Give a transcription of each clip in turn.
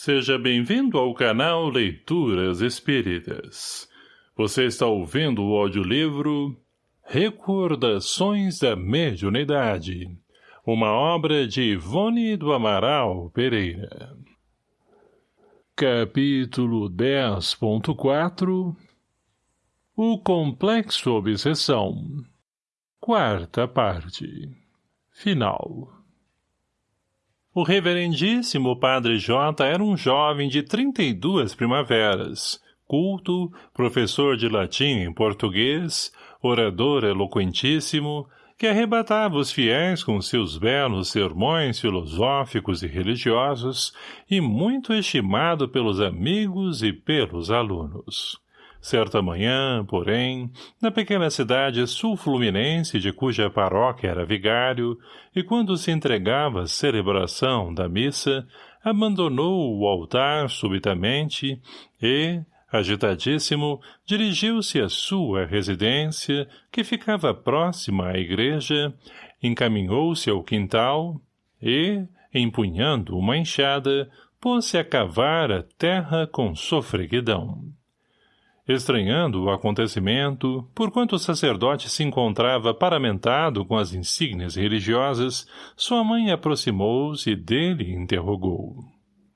Seja bem-vindo ao canal Leituras Espíritas. Você está ouvindo o audiolivro Recordações da Mediunidade, uma obra de Ivone do Amaral Pereira. Capítulo 10.4 O Complexo Obsessão Quarta parte Final o reverendíssimo padre J era um jovem de trinta e duas primaveras, culto, professor de latim em português, orador eloquentíssimo, que arrebatava os fiéis com seus belos sermões filosóficos e religiosos e muito estimado pelos amigos e pelos alunos. Certa manhã, porém, na pequena cidade sul-fluminense de cuja paróquia era vigário, e quando se entregava à celebração da missa, abandonou o altar subitamente e, agitadíssimo, dirigiu-se à sua residência, que ficava próxima à igreja, encaminhou-se ao quintal e, empunhando uma enxada, pôs-se a cavar a terra com sofreguidão. Estranhando o acontecimento, porquanto o sacerdote se encontrava paramentado com as insígnias religiosas, sua mãe aproximou-se dele e interrogou.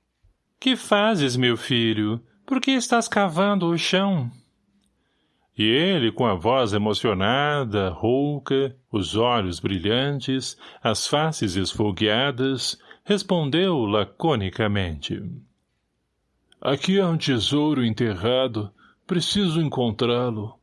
— Que fazes, meu filho? Por que estás cavando o chão? E ele, com a voz emocionada, rouca, os olhos brilhantes, as faces esfogueadas, respondeu laconicamente. — Aqui há um tesouro enterrado, Preciso encontrá-lo.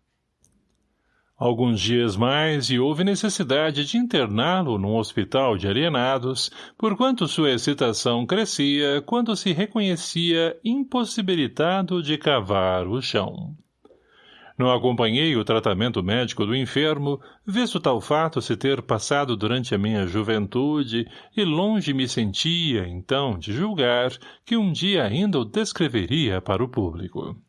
Alguns dias mais e houve necessidade de interná-lo num hospital de alienados, porquanto sua excitação crescia quando se reconhecia impossibilitado de cavar o chão. Não acompanhei o tratamento médico do enfermo, visto tal fato se ter passado durante a minha juventude, e longe me sentia, então, de julgar que um dia ainda o descreveria para o público.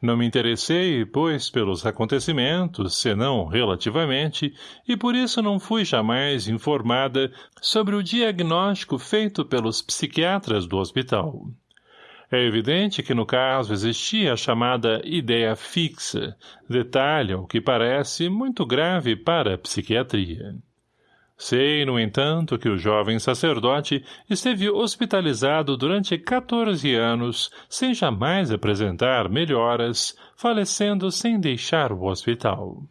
Não me interessei, pois, pelos acontecimentos, senão relativamente, e por isso não fui jamais informada sobre o diagnóstico feito pelos psiquiatras do hospital. É evidente que no caso existia a chamada ideia fixa, detalhe, ao que parece, muito grave para a psiquiatria. Sei, no entanto, que o jovem sacerdote esteve hospitalizado durante 14 anos, sem jamais apresentar melhoras, falecendo sem deixar o hospital.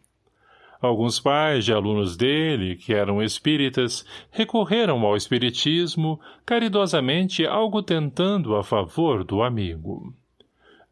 Alguns pais de alunos dele, que eram espíritas, recorreram ao espiritismo, caridosamente algo tentando a favor do amigo.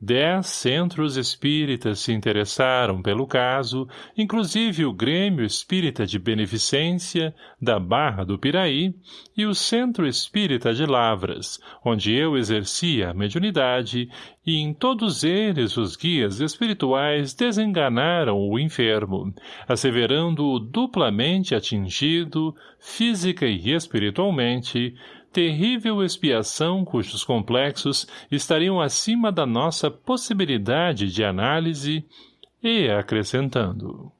Dez centros espíritas se interessaram pelo caso, inclusive o Grêmio Espírita de Beneficência, da Barra do Piraí, e o Centro Espírita de Lavras, onde eu exercia a mediunidade, e em todos eles os guias espirituais desenganaram o enfermo, asseverando-o duplamente atingido, física e espiritualmente, terrível expiação cujos complexos estariam acima da nossa possibilidade de análise e acrescentando.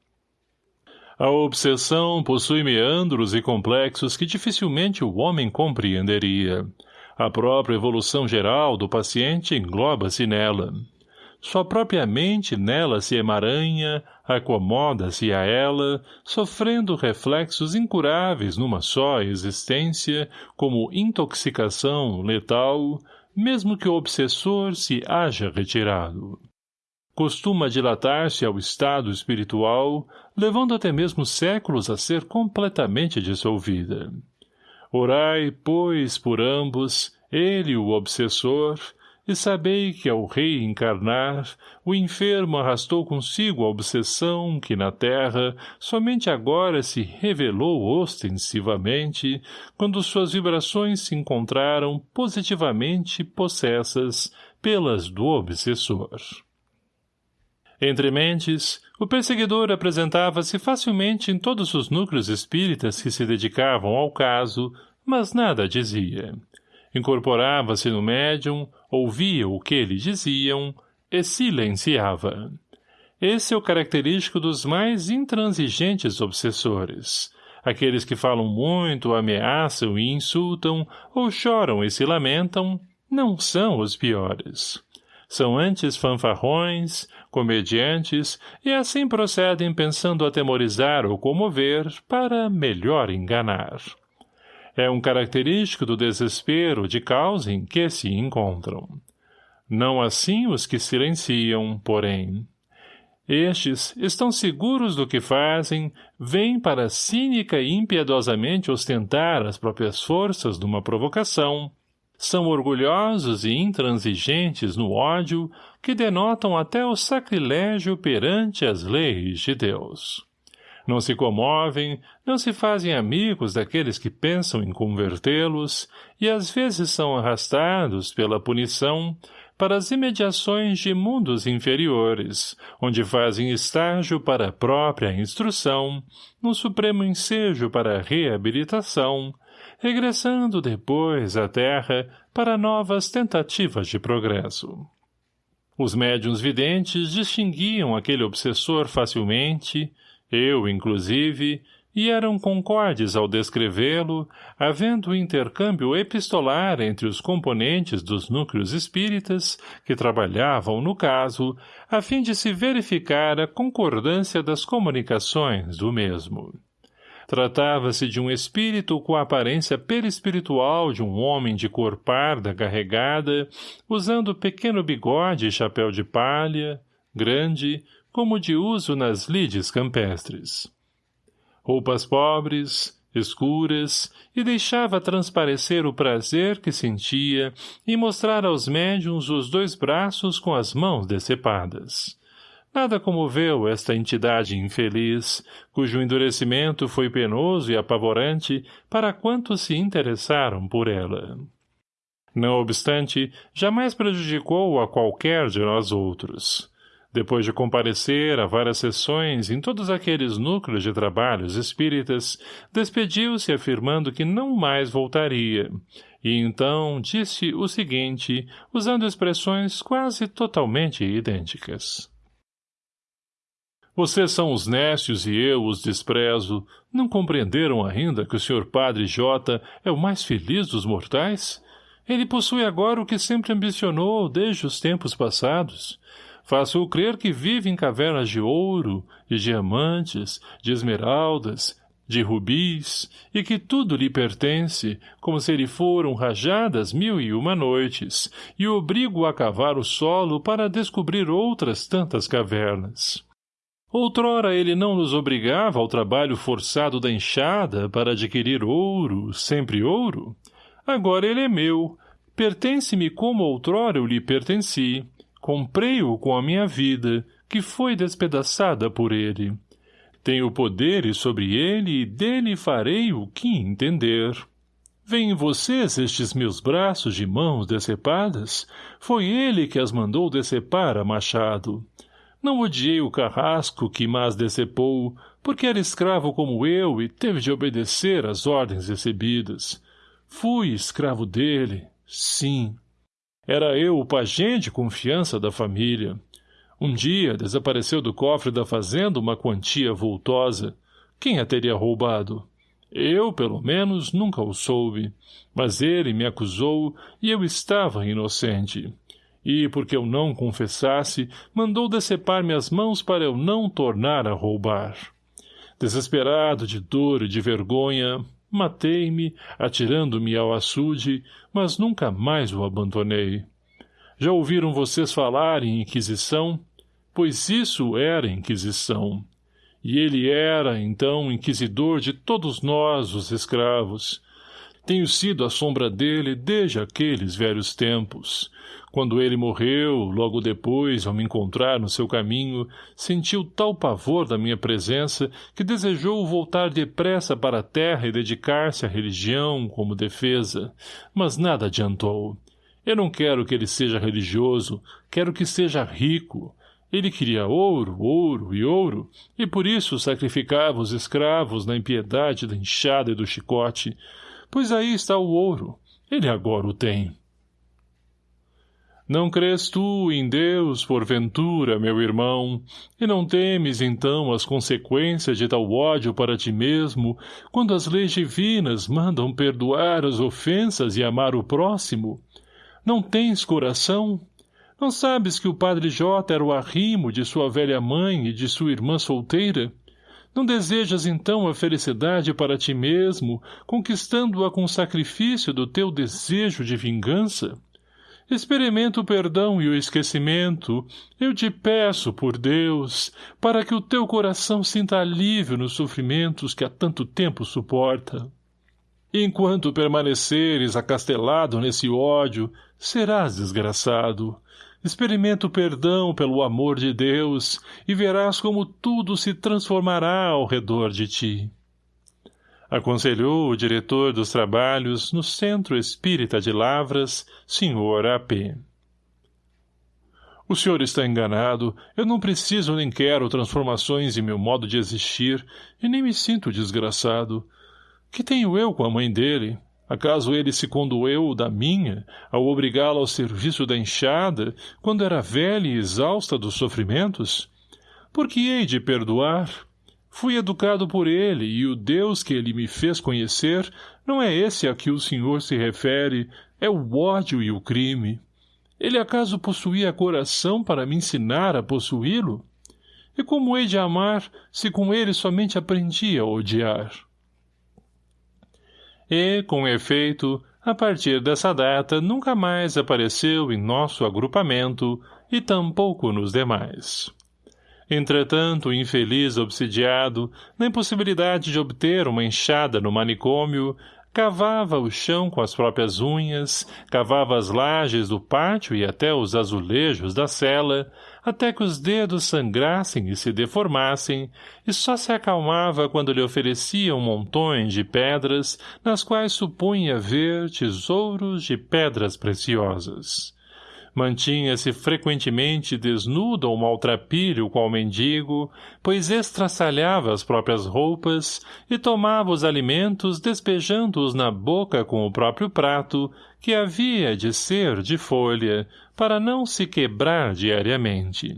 A obsessão possui meandros e complexos que dificilmente o homem compreenderia. A própria evolução geral do paciente engloba-se nela. Só própria mente nela se emaranha, acomoda-se a ela, sofrendo reflexos incuráveis numa só existência, como intoxicação letal, mesmo que o obsessor se haja retirado. Costuma dilatar-se ao estado espiritual, levando até mesmo séculos a ser completamente dissolvida. Orai, pois, por ambos, ele o obsessor, e sabei que ao reencarnar, o enfermo arrastou consigo a obsessão que na terra somente agora se revelou ostensivamente, quando suas vibrações se encontraram positivamente possessas pelas do obsessor. Entre mentes, o perseguidor apresentava-se facilmente em todos os núcleos espíritas que se dedicavam ao caso, mas nada dizia. Incorporava-se no médium, ouvia o que lhe diziam e silenciava. Esse é o característico dos mais intransigentes obsessores. Aqueles que falam muito, ameaçam e insultam, ou choram e se lamentam, Não são os piores. São antes fanfarrões, comediantes, e assim procedem pensando atemorizar ou comover para melhor enganar. É um característico do desespero de causa em que se encontram. Não assim os que silenciam, porém. Estes estão seguros do que fazem, vêm para cínica e impiedosamente ostentar as próprias forças numa provocação, são orgulhosos e intransigentes no ódio que denotam até o sacrilégio perante as leis de Deus. Não se comovem, não se fazem amigos daqueles que pensam em convertê-los e às vezes são arrastados pela punição para as imediações de mundos inferiores, onde fazem estágio para a própria instrução, no supremo ensejo para a reabilitação, regressando depois à Terra para novas tentativas de progresso. Os médiuns videntes distinguiam aquele obsessor facilmente, eu inclusive, e eram concordes ao descrevê-lo, havendo intercâmbio epistolar entre os componentes dos núcleos espíritas que trabalhavam no caso, a fim de se verificar a concordância das comunicações do mesmo. Tratava-se de um espírito com a aparência perispiritual de um homem de cor parda carregada, usando pequeno bigode e chapéu de palha, grande, como de uso nas lides campestres. Roupas pobres, escuras, e deixava transparecer o prazer que sentia em mostrar aos médiums os dois braços com as mãos decepadas. Nada comoveu esta entidade infeliz, cujo endurecimento foi penoso e apavorante para quantos se interessaram por ela. Não obstante, jamais prejudicou a qualquer de nós outros. Depois de comparecer a várias sessões em todos aqueles núcleos de trabalhos espíritas, despediu-se afirmando que não mais voltaria, e então disse o seguinte, usando expressões quase totalmente idênticas. Vocês são os nécios e eu os desprezo. Não compreenderam ainda que o Sr. Padre J é o mais feliz dos mortais? Ele possui agora o que sempre ambicionou desde os tempos passados. Faço-o crer que vive em cavernas de ouro, de diamantes, de esmeraldas, de rubis, e que tudo lhe pertence, como se lhe foram rajadas mil e uma noites, e obrigo a cavar o solo para descobrir outras tantas cavernas. Outrora ele não nos obrigava ao trabalho forçado da enxada para adquirir ouro, sempre ouro? Agora ele é meu, pertence-me como outrora eu lhe pertenci. Comprei-o com a minha vida, que foi despedaçada por ele. Tenho poderes sobre ele e dele farei o que entender. Vêem vocês estes meus braços de mãos decepadas? Foi ele que as mandou decepar a machado. Não odiei o carrasco que mas decepou, porque era escravo como eu e teve de obedecer às ordens recebidas. Fui escravo dele, sim. Era eu o pajem de confiança da família. Um dia desapareceu do cofre da fazenda uma quantia vultosa. Quem a teria roubado? Eu, pelo menos, nunca o soube. Mas ele me acusou e eu estava inocente e, porque eu não confessasse, mandou decepar-me as mãos para eu não tornar a roubar. Desesperado de dor e de vergonha, matei-me, atirando-me ao açude, mas nunca mais o abandonei. Já ouviram vocês falar em Inquisição? Pois isso era Inquisição. E ele era, então, inquisidor de todos nós, os escravos. Tenho sido a sombra dele desde aqueles velhos tempos. Quando ele morreu, logo depois, ao me encontrar no seu caminho, sentiu tal pavor da minha presença que desejou voltar depressa para a terra e dedicar-se à religião como defesa, mas nada adiantou. Eu não quero que ele seja religioso, quero que seja rico. Ele queria ouro, ouro e ouro, e por isso sacrificava os escravos na impiedade da enxada e do chicote. Pois aí está o ouro. Ele agora o tem. Não crês tu em Deus, porventura, meu irmão, e não temes, então, as consequências de tal ódio para ti mesmo, quando as leis divinas mandam perdoar as ofensas e amar o próximo? Não tens coração? Não sabes que o padre J era o arrimo de sua velha mãe e de sua irmã solteira? Não desejas então a felicidade para ti mesmo, conquistando-a com o sacrifício do teu desejo de vingança? Experimenta o perdão e o esquecimento. Eu te peço, por Deus, para que o teu coração sinta alívio nos sofrimentos que há tanto tempo suporta. Enquanto permaneceres acastelado nesse ódio, serás desgraçado. Experimenta o perdão pelo amor de Deus e verás como tudo se transformará ao redor de ti. Aconselhou o diretor dos trabalhos no Centro Espírita de Lavras, Sr. A.P. O senhor está enganado. Eu não preciso nem quero transformações em meu modo de existir e nem me sinto desgraçado. Que tenho eu com a mãe dele? Acaso ele se condoeu da minha, ao obrigá-la ao serviço da enxada, quando era velha e exausta dos sofrimentos? Por que hei de perdoar? Fui educado por ele, e o Deus que ele me fez conhecer não é esse a que o senhor se refere, é o ódio e o crime. Ele acaso possuía coração para me ensinar a possuí-lo? E como hei de amar, se com ele somente aprendi a odiar? e, com efeito, a partir dessa data nunca mais apareceu em nosso agrupamento e tampouco nos demais. Entretanto, o infeliz obsidiado, na impossibilidade de obter uma enxada no manicômio, cavava o chão com as próprias unhas, cavava as lajes do pátio e até os azulejos da cela, até que os dedos sangrassem e se deformassem, e só se acalmava quando lhe ofereciam montões de pedras, nas quais supunha ver tesouros de pedras preciosas. Mantinha-se frequentemente desnudo ou maltrapilho qual mendigo, pois estraçalhava as próprias roupas e tomava os alimentos despejando-os na boca com o próprio prato, que havia de ser de folha, para não se quebrar diariamente.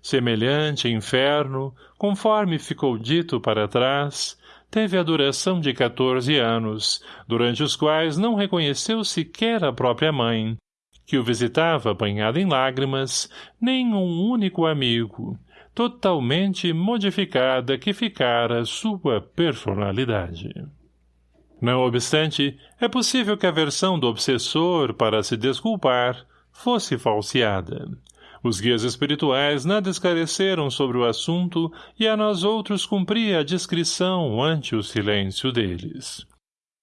Semelhante inferno, conforme ficou dito para trás, teve a duração de quatorze anos, durante os quais não reconheceu sequer a própria mãe, que o visitava banhado em lágrimas, nem um único amigo, totalmente modificada que ficara sua personalidade. Não obstante, é possível que a versão do obsessor, para se desculpar, fosse falseada. Os guias espirituais nada esclareceram sobre o assunto e a nós outros cumpria a discrição ante o silêncio deles.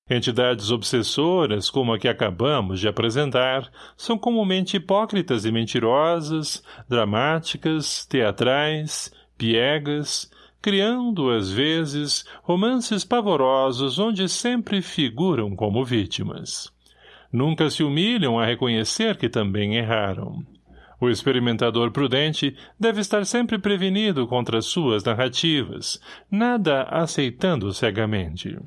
Entidades obsessoras, como a que acabamos de apresentar, são comumente hipócritas e mentirosas, dramáticas, teatrais, piegas, criando, às vezes, romances pavorosos onde sempre figuram como vítimas. Nunca se humilham a reconhecer que também erraram. O experimentador prudente deve estar sempre prevenido contra suas narrativas, nada aceitando cegamente.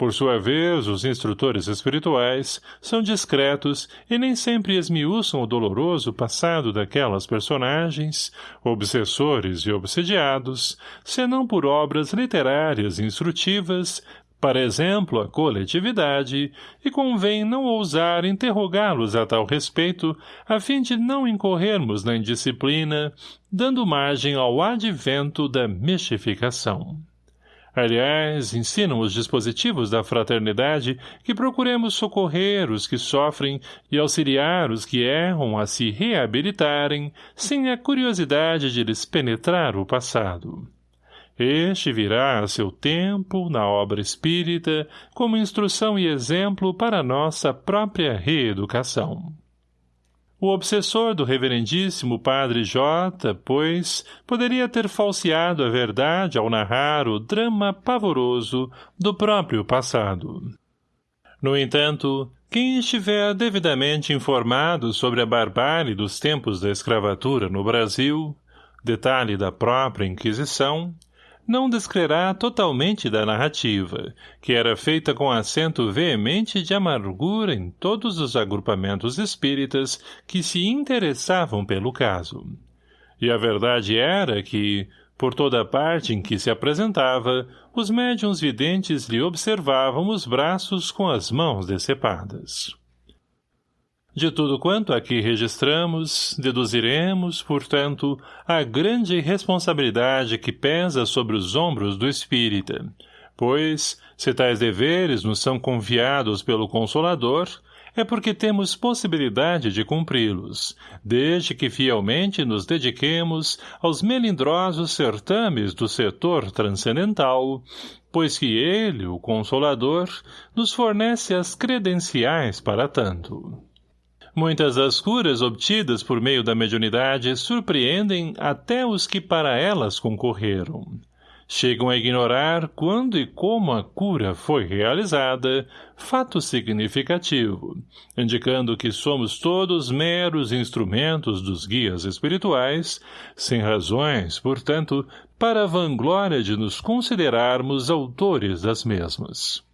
Por sua vez, os instrutores espirituais são discretos e nem sempre esmiuçam o doloroso passado daquelas personagens, obsessores e obsediados, senão por obras literárias instrutivas, para exemplo, a coletividade, e convém não ousar interrogá-los a tal respeito, a fim de não incorrermos na indisciplina, dando margem ao advento da mistificação. Aliás, ensinam os dispositivos da fraternidade que procuremos socorrer os que sofrem e auxiliar os que erram a se reabilitarem, sem a curiosidade de lhes penetrar o passado. Este virá a seu tempo, na obra espírita, como instrução e exemplo para nossa própria reeducação. O obsessor do reverendíssimo padre J, pois, poderia ter falseado a verdade ao narrar o drama pavoroso do próprio passado. No entanto, quem estiver devidamente informado sobre a barbárie dos tempos da escravatura no Brasil, detalhe da própria Inquisição, não descrerá totalmente da narrativa, que era feita com acento veemente de amargura em todos os agrupamentos espíritas que se interessavam pelo caso. E a verdade era que, por toda parte em que se apresentava, os médiuns videntes lhe observavam os braços com as mãos decepadas. De tudo quanto aqui registramos, deduziremos, portanto, a grande responsabilidade que pesa sobre os ombros do espírita, pois, se tais deveres nos são confiados pelo Consolador, é porque temos possibilidade de cumpri-los, desde que fielmente nos dediquemos aos melindrosos certames do setor transcendental, pois que ele, o Consolador, nos fornece as credenciais para tanto. Muitas das curas obtidas por meio da mediunidade surpreendem até os que para elas concorreram chegam a ignorar quando e como a cura foi realizada, fato significativo, indicando que somos todos meros instrumentos dos guias espirituais, sem razões, portanto, para a vanglória de nos considerarmos autores das mesmas.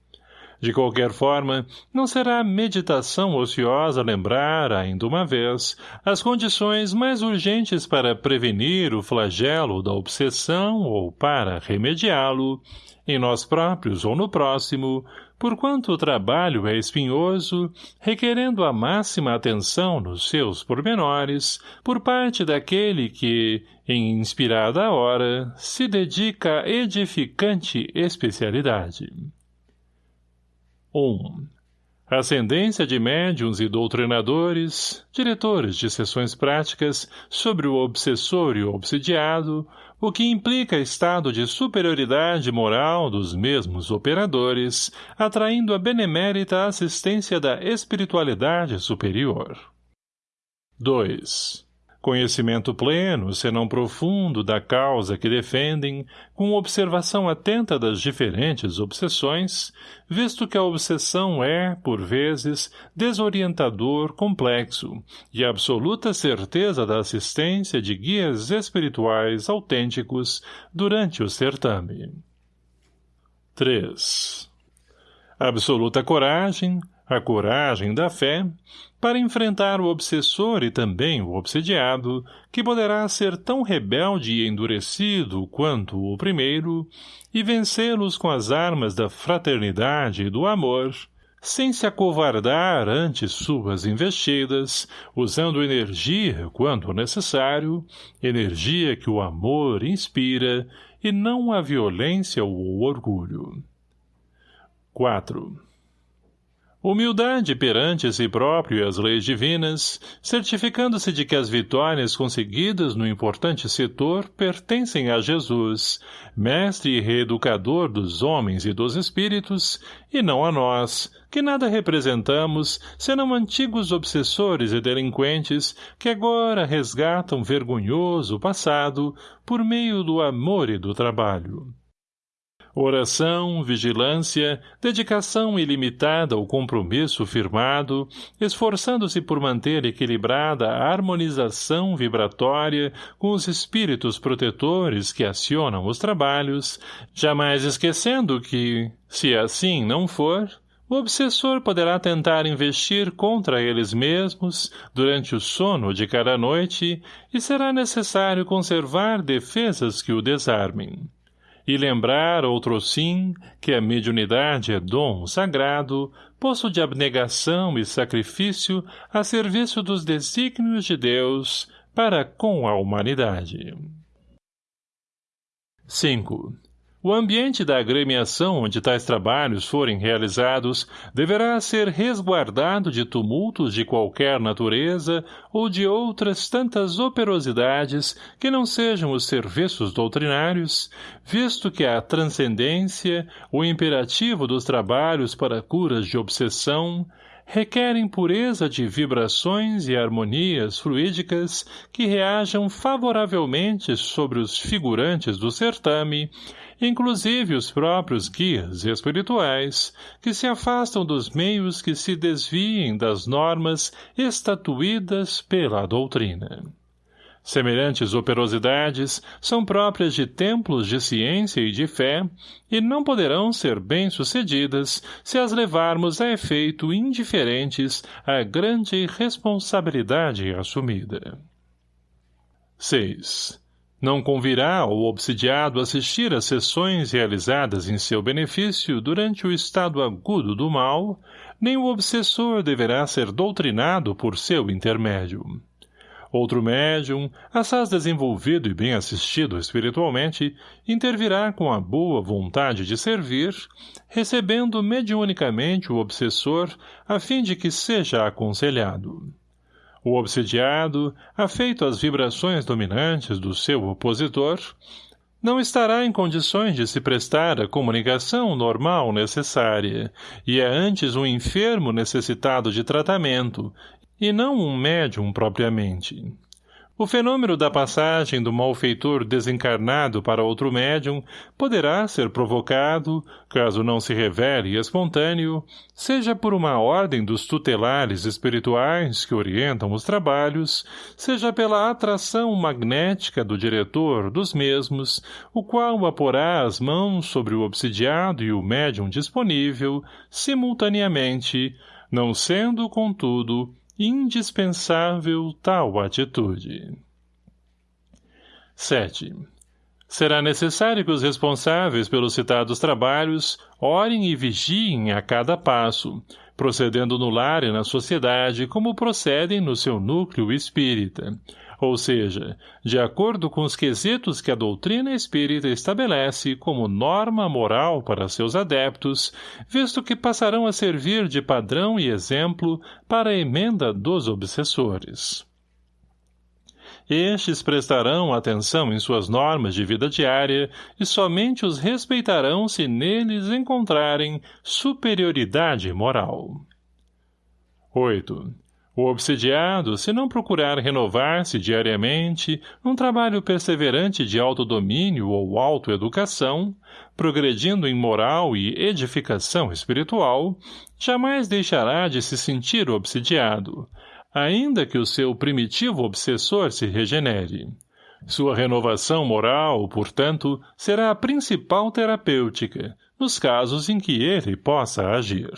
De qualquer forma, não será meditação ociosa lembrar, ainda uma vez, as condições mais urgentes para prevenir o flagelo da obsessão ou para remediá-lo, em nós próprios ou no próximo, porquanto o trabalho é espinhoso, requerendo a máxima atenção nos seus pormenores, por parte daquele que, em inspirada hora, se dedica a edificante especialidade. 1. Ascendência de médiums e doutrinadores, diretores de sessões práticas sobre o obsessor e o obsidiado, o que implica estado de superioridade moral dos mesmos operadores, atraindo a benemérita assistência da espiritualidade superior. 2 conhecimento pleno, senão profundo, da causa que defendem, com observação atenta das diferentes obsessões, visto que a obsessão é, por vezes, desorientador complexo, e absoluta certeza da assistência de guias espirituais autênticos durante o certame. 3. Absoluta coragem, a coragem da fé, para enfrentar o obsessor e também o obsediado, que poderá ser tão rebelde e endurecido quanto o primeiro, e vencê-los com as armas da fraternidade e do amor, sem se acovardar ante suas investidas, usando energia quando necessário, energia que o amor inspira, e não a violência ou o orgulho. 4. Humildade perante si próprio e as leis divinas, certificando-se de que as vitórias conseguidas no importante setor pertencem a Jesus, mestre e reeducador dos homens e dos espíritos, e não a nós, que nada representamos, senão antigos obsessores e delinquentes que agora resgatam vergonhoso passado por meio do amor e do trabalho. Oração, vigilância, dedicação ilimitada ao compromisso firmado, esforçando-se por manter equilibrada a harmonização vibratória com os espíritos protetores que acionam os trabalhos, jamais esquecendo que, se assim não for, o obsessor poderá tentar investir contra eles mesmos durante o sono de cada noite e será necessário conservar defesas que o desarmem e lembrar outrosim que a mediunidade é dom sagrado, poço de abnegação e sacrifício a serviço dos desígnios de Deus para com a humanidade. 5. O ambiente da agremiação onde tais trabalhos forem realizados deverá ser resguardado de tumultos de qualquer natureza ou de outras tantas operosidades que não sejam os serviços doutrinários, visto que a transcendência, o imperativo dos trabalhos para curas de obsessão, requerem pureza de vibrações e harmonias fluídicas que reajam favoravelmente sobre os figurantes do certame inclusive os próprios guias espirituais, que se afastam dos meios que se desviem das normas estatuídas pela doutrina. Semelhantes operosidades são próprias de templos de ciência e de fé e não poderão ser bem-sucedidas se as levarmos a efeito indiferentes à grande responsabilidade assumida. 6. Não convirá ao obsidiado assistir às sessões realizadas em seu benefício durante o estado agudo do mal, nem o obsessor deverá ser doutrinado por seu intermédio. Outro médium, assaz desenvolvido e bem assistido espiritualmente, intervirá com a boa vontade de servir, recebendo mediunicamente o obsessor a fim de que seja aconselhado. O obsidiado, afeito às vibrações dominantes do seu opositor, não estará em condições de se prestar a comunicação normal necessária, e é antes um enfermo necessitado de tratamento, e não um médium propriamente. O fenômeno da passagem do malfeitor desencarnado para outro médium poderá ser provocado, caso não se revele espontâneo, seja por uma ordem dos tutelares espirituais que orientam os trabalhos, seja pela atração magnética do diretor dos mesmos, o qual aporá as mãos sobre o obsidiado e o médium disponível, simultaneamente, não sendo, contudo, indispensável tal atitude. 7. Será necessário que os responsáveis pelos citados trabalhos orem e vigiem a cada passo, procedendo no lar e na sociedade como procedem no seu núcleo espírita, ou seja, de acordo com os quesitos que a doutrina espírita estabelece como norma moral para seus adeptos, visto que passarão a servir de padrão e exemplo para a emenda dos obsessores. Estes prestarão atenção em suas normas de vida diária e somente os respeitarão se neles encontrarem superioridade moral. 8. O obsidiado, se não procurar renovar-se diariamente num trabalho perseverante de autodomínio ou autoeducação, progredindo em moral e edificação espiritual, jamais deixará de se sentir obsidiado, ainda que o seu primitivo obsessor se regenere. Sua renovação moral, portanto, será a principal terapêutica, nos casos em que ele possa agir.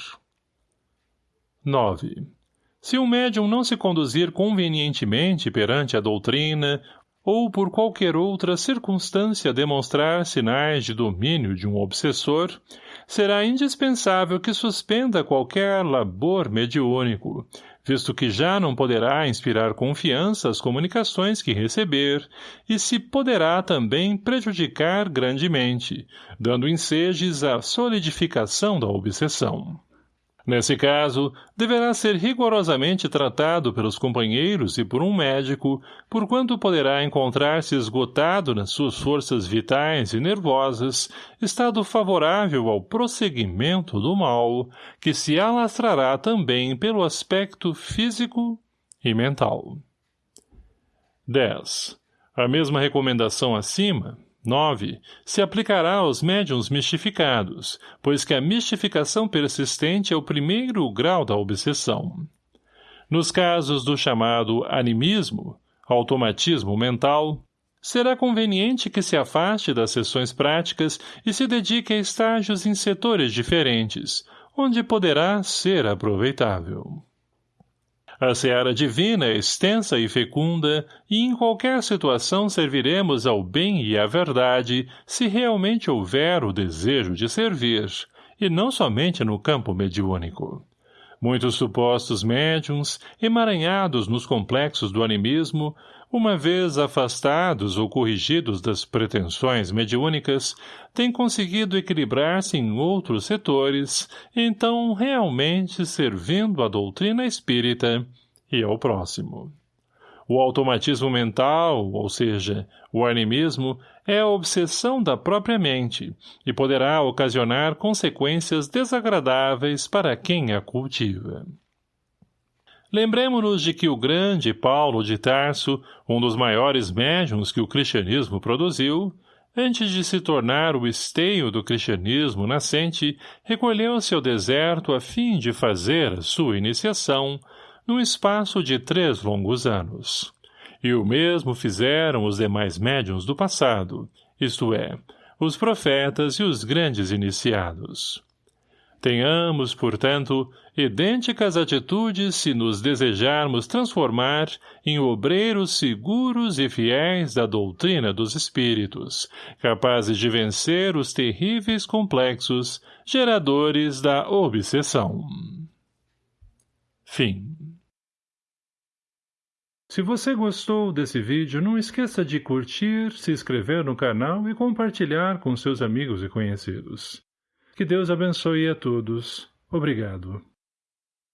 9. Se um médium não se conduzir convenientemente perante a doutrina, ou por qualquer outra circunstância demonstrar sinais de domínio de um obsessor, será indispensável que suspenda qualquer labor mediúnico, visto que já não poderá inspirar confiança às comunicações que receber, e se poderá também prejudicar grandemente, dando ensejes à solidificação da obsessão. Nesse caso, deverá ser rigorosamente tratado pelos companheiros e por um médico, porquanto poderá encontrar-se esgotado nas suas forças vitais e nervosas, estado favorável ao prosseguimento do mal, que se alastrará também pelo aspecto físico e mental. 10. A mesma recomendação acima, 9. Se aplicará aos médiums mistificados, pois que a mistificação persistente é o primeiro grau da obsessão. Nos casos do chamado animismo, automatismo mental, será conveniente que se afaste das sessões práticas e se dedique a estágios em setores diferentes, onde poderá ser aproveitável. A seara divina é extensa e fecunda, e em qualquer situação serviremos ao bem e à verdade, se realmente houver o desejo de servir, e não somente no campo mediúnico. Muitos supostos médiums, emaranhados nos complexos do animismo, uma vez afastados ou corrigidos das pretensões mediúnicas, têm conseguido equilibrar-se em outros setores, então realmente servindo à doutrina espírita e ao próximo. O automatismo mental, ou seja, o animismo, é a obsessão da própria mente e poderá ocasionar consequências desagradáveis para quem a cultiva. Lembremos-nos de que o grande Paulo de Tarso, um dos maiores médiuns que o cristianismo produziu, antes de se tornar o esteio do cristianismo nascente, recolheu-se ao deserto a fim de fazer a sua iniciação, no espaço de três longos anos. E o mesmo fizeram os demais médiuns do passado, isto é, os profetas e os grandes iniciados. Tenhamos, portanto, idênticas atitudes se nos desejarmos transformar em obreiros seguros e fiéis da doutrina dos espíritos, capazes de vencer os terríveis complexos geradores da obsessão. Fim Se você gostou desse vídeo, não esqueça de curtir, se inscrever no canal e compartilhar com seus amigos e conhecidos. Que Deus abençoe a todos. Obrigado.